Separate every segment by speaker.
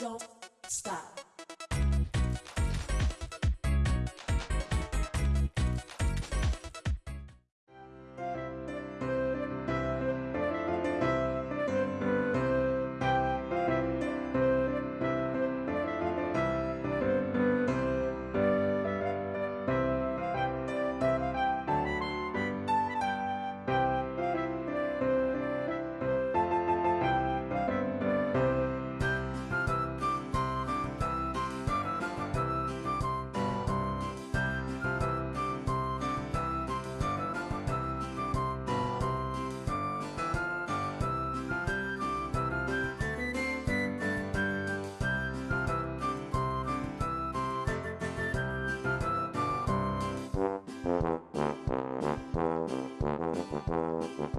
Speaker 1: don't stop. Thank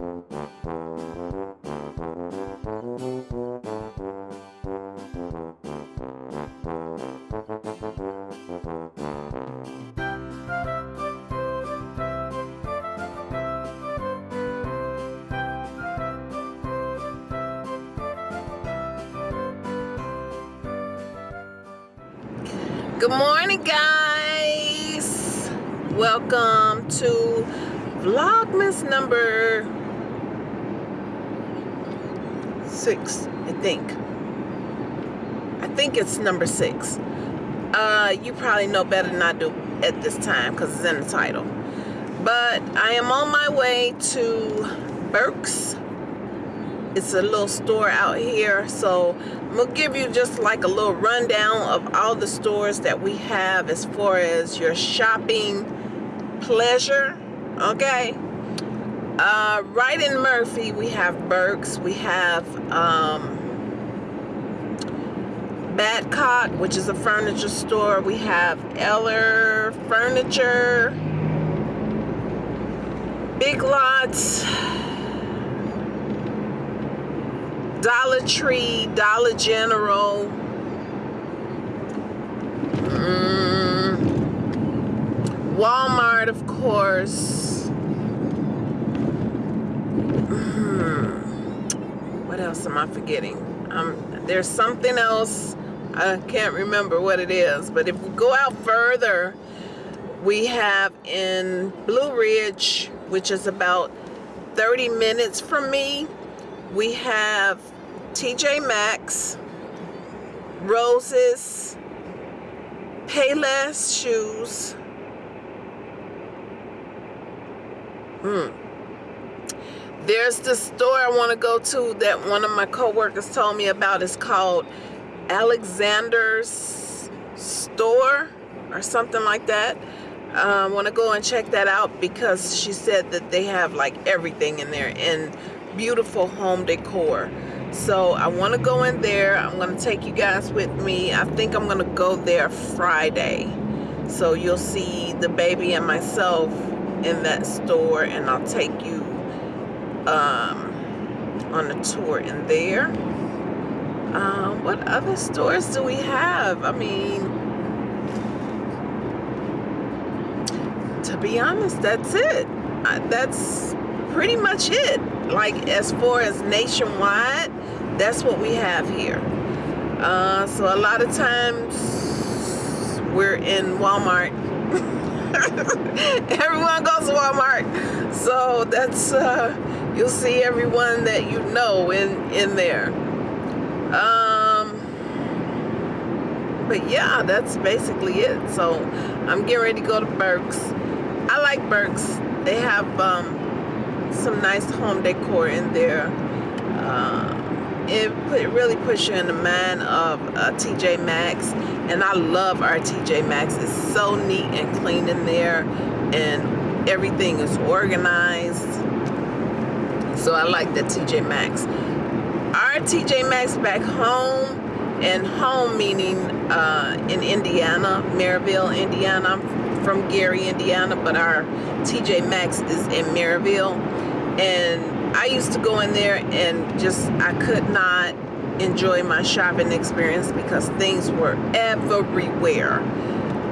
Speaker 1: you.
Speaker 2: Good morning, guys. Welcome to Vlogmas number six, I think. I think it's number six. Uh, you probably know better than I do at this time because it's in the title. But I am on my way to Burke's it's a little store out here so I'm gonna give you just like a little rundown of all the stores that we have as far as your shopping pleasure okay? Uh, right in Murphy we have Burke's we have um, Badcock which is a furniture store we have Eller Furniture Big Lots Dollar Tree, Dollar General, mm, Walmart, of course. Mm, what else am I forgetting? Um, there's something else. I can't remember what it is. But if we go out further, we have in Blue Ridge, which is about 30 minutes from me, we have TJ Maxx, Roses, Payless Shoes. Hmm. There's the store I want to go to that one of my coworkers told me about. It's called Alexander's Store or something like that. I uh, want to go and check that out because she said that they have like everything in there and beautiful home decor. So I want to go in there. I'm going to take you guys with me. I think I'm going to go there Friday. So you'll see the baby and myself in that store and I'll take you um, on a tour in there. Um, what other stores do we have? I mean to be honest that's it. That's pretty much it like as far as nationwide that's what we have here. Uh, so a lot of times we're in Walmart. Everyone goes to Walmart. So that's uh, you'll see everyone that you know in in there. Um, but yeah that's basically it. So I'm getting ready to go to Burke's I like Burke's they have um, some nice home decor in there. Uh, it put, really puts you in the mind of uh, TJ Maxx and I love our TJ Maxx. It's so neat and clean in there and everything is organized. So I like the TJ Maxx. Our TJ Maxx back home and home meaning uh, in Indiana, Merrillville, Indiana. I'm from Gary, Indiana, but our TJ Maxx is in Merrillville and I used to go in there and just I could not enjoy my shopping experience because things were everywhere.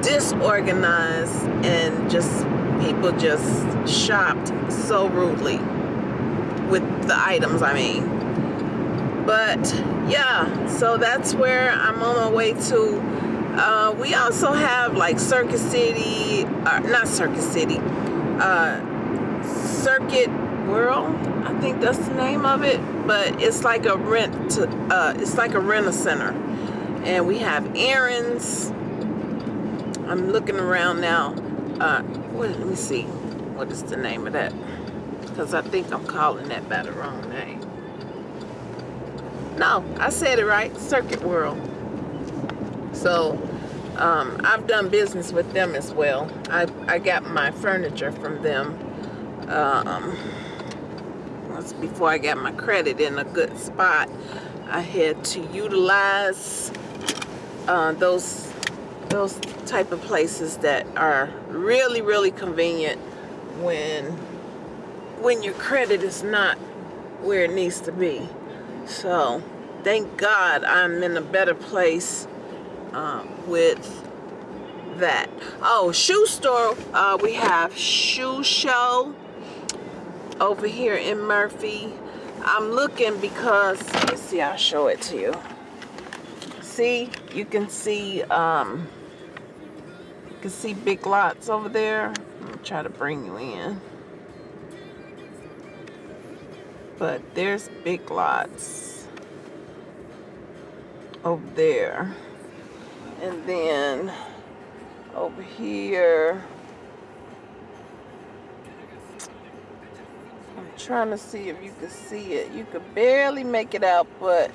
Speaker 2: Disorganized and just people just shopped so rudely with the items I mean. But yeah so that's where I'm on my way to uh, we also have like Circuit City uh, not Circuit City uh, Circuit World I think that's the name of it but it's like a rent to, uh, it's like a rent a center. And we have errands. I'm looking around now uh, what, let me see what is the name of that? Because I think I'm calling that by the wrong name. No I said it right Circuit World. So um, I've done business with them as well. I, I got my furniture from them um, before I got my credit in a good spot. I had to utilize uh, those those type of places that are really really convenient when when your credit is not where it needs to be. So thank God I'm in a better place uh, with that. Oh shoe store uh, we have shoe show over here in Murphy. I'm looking because let's see I'll show it to you. See you can see um you can see big lots over there. I'm try to bring you in. But there's big lots over there and then over here I'm trying to see if you can see it. You could barely make it out but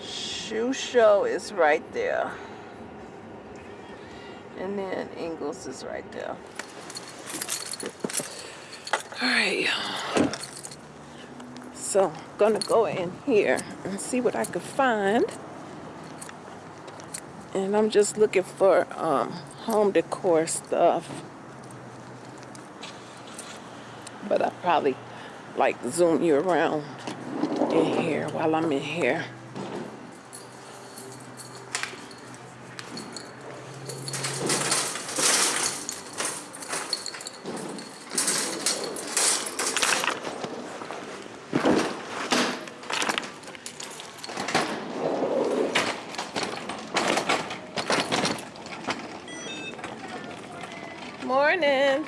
Speaker 2: shoe show is right there. And then Ingles is right there. All right so I'm gonna go in here and see what I can find. And I'm just looking for um, home decor stuff. But I probably like zoom you around in here while I'm in here. Morning.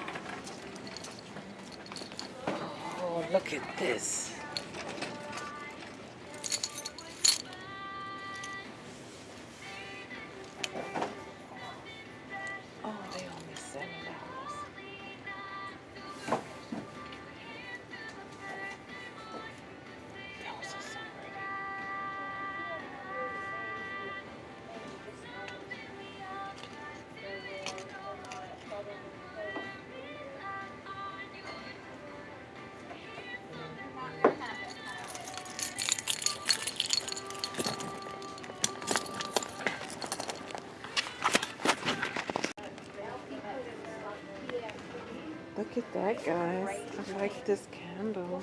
Speaker 2: Oh, look at this. Look at that, guys. I like this candle.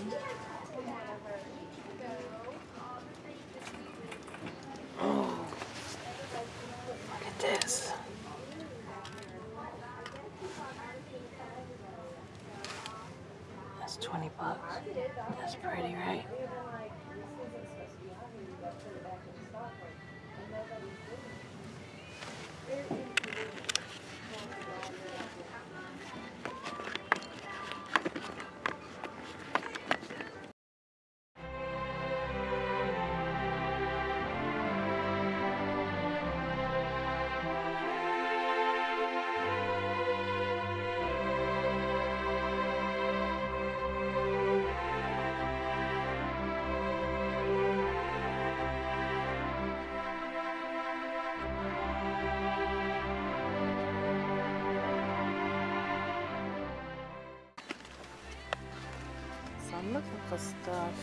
Speaker 2: For stuff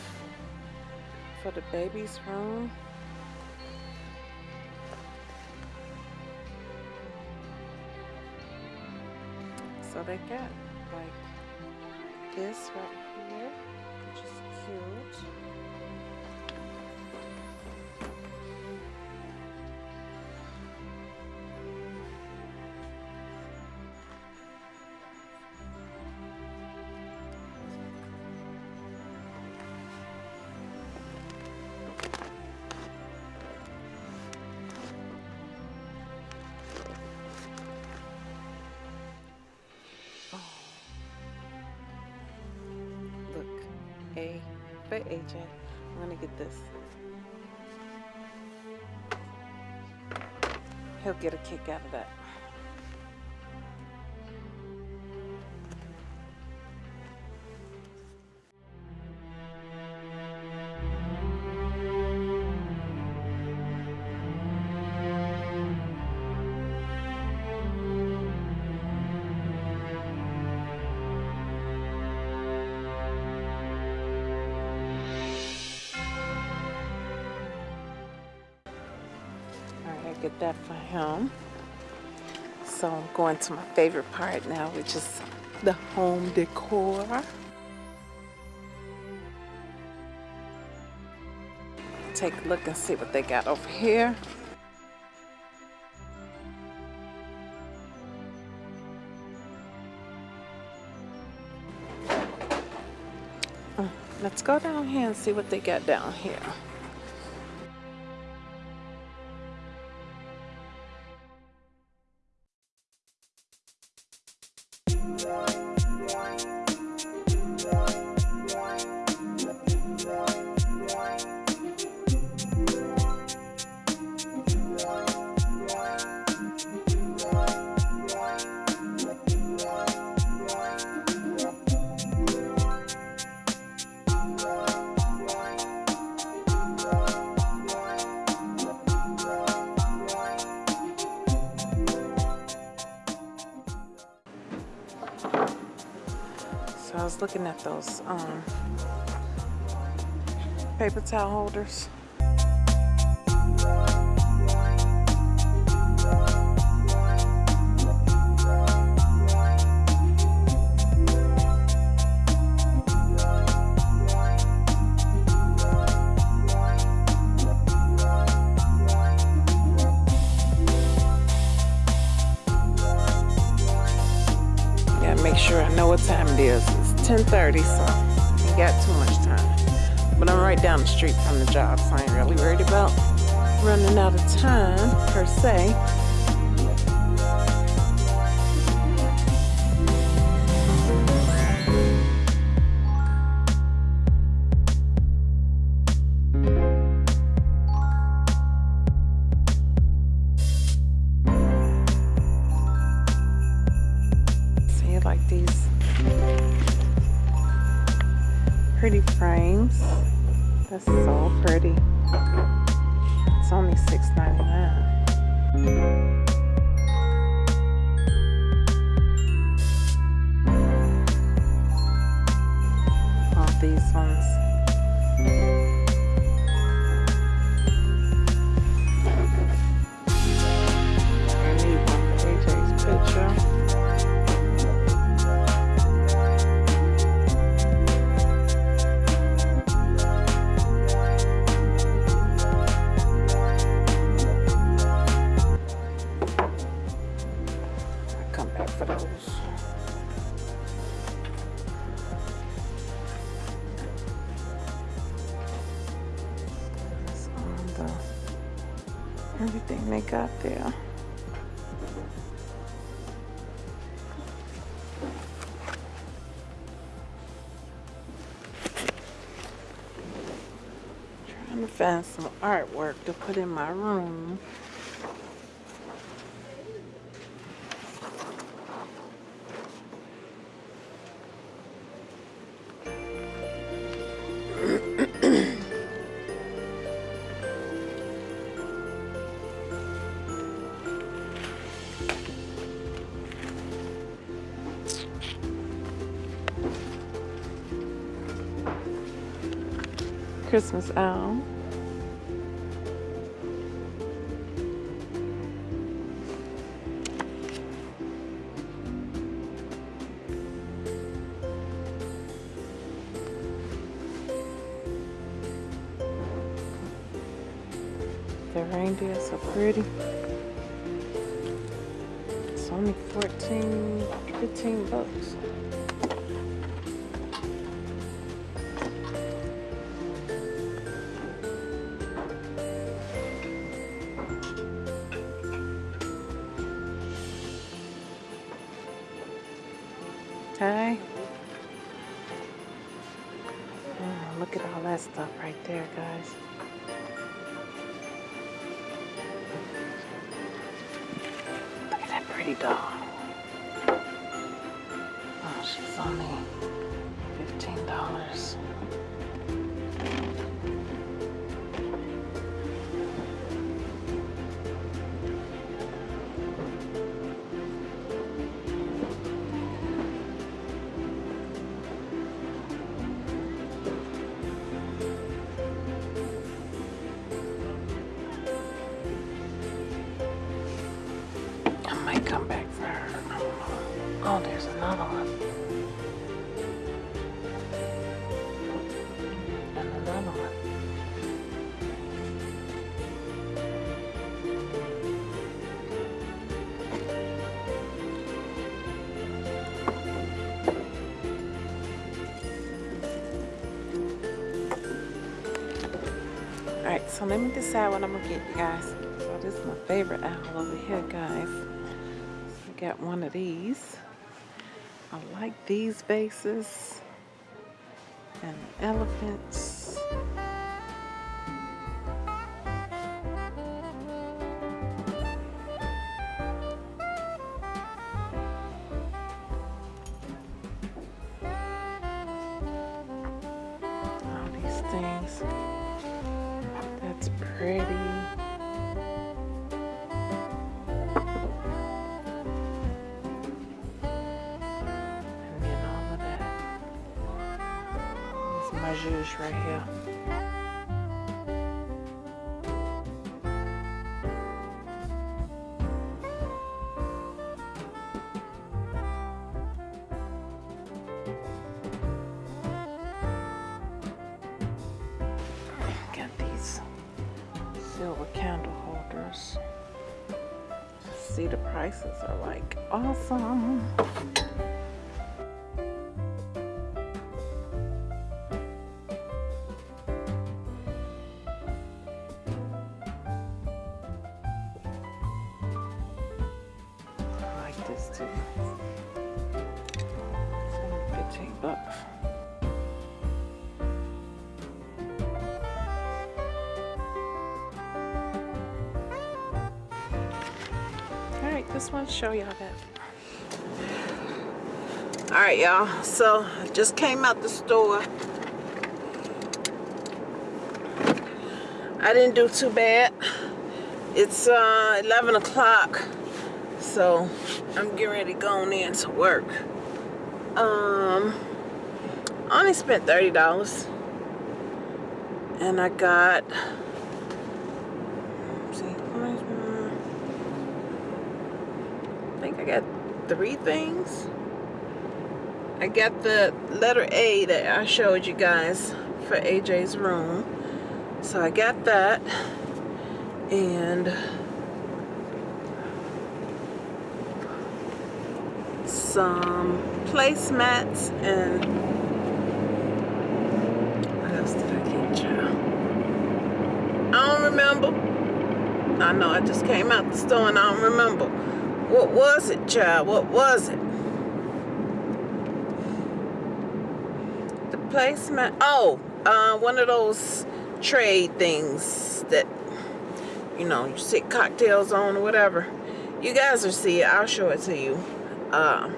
Speaker 2: for the baby's room. So they got like this right here, which is cute. AJ. I'm gonna get this. He'll get a kick out of that. Him. So I'm going to my favorite part now, which is the home decor. Take a look and see what they got over here. Uh, Let's go down here and see what they got down here. Looking at those um, paper towel holders. 10:30, so ain't got too much time. But I'm right down the street from the job, so I ain't really worried about running out of time per se. Like these pretty frames. That's so pretty. It's only $6.99. All these ones. Find some artwork to put in my room. Christmas owl. Pretty. It's only 14, 15 bucks. So let me decide what I'm gonna get, you guys. So this is my favorite owl over here, guys. So I got one of these. I like these vases. And the elephants. Zhuzh right here. Want to show y'all that. All right, y'all. So I just came out the store. I didn't do too bad. It's uh, 11 o'clock, so I'm getting ready to go on in to work. Um, I only spent thirty dollars, and I got. See, I think I got three things. I got the letter A that I showed you guys for AJ's room. So I got that. And some placemats and what else did I get, child? I don't remember. I know I just came out the store and I don't remember. What was it, child? What was it? The placement. Oh, uh, one of those trade things that, you know, you sit cocktails on or whatever. You guys will see it. I'll show it to you. Uh,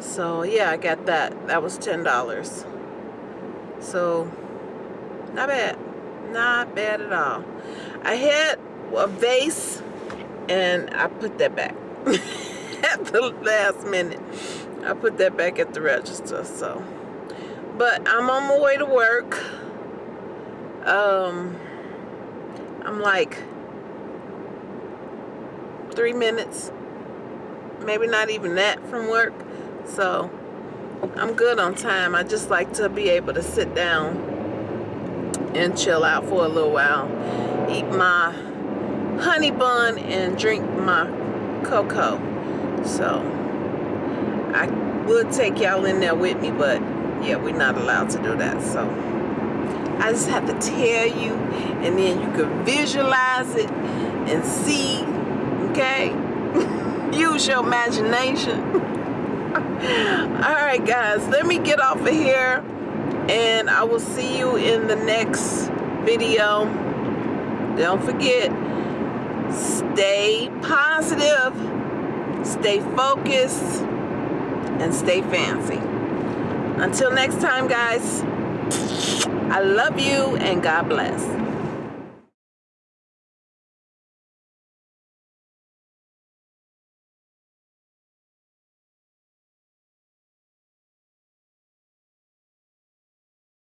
Speaker 2: so, yeah, I got that. That was $10. So, not bad. Not bad at all. I had a vase and I put that back at the last minute. I put that back at the register. So, but I'm on my way to work. Um, I'm like three minutes, maybe not even that from work. So I'm good on time. I just like to be able to sit down and chill out for a little while. Eat my honey bun and drink my cocoa. So I would take y'all in there with me, but yeah, we're not allowed to do that. So I just have to tell you, and then you can visualize it and see, okay? Use your imagination. All right, guys, let me get off of here. And I will see you in the next video. Don't forget, stay positive, stay focused, and stay fancy. Until next time, guys, I love you and God bless.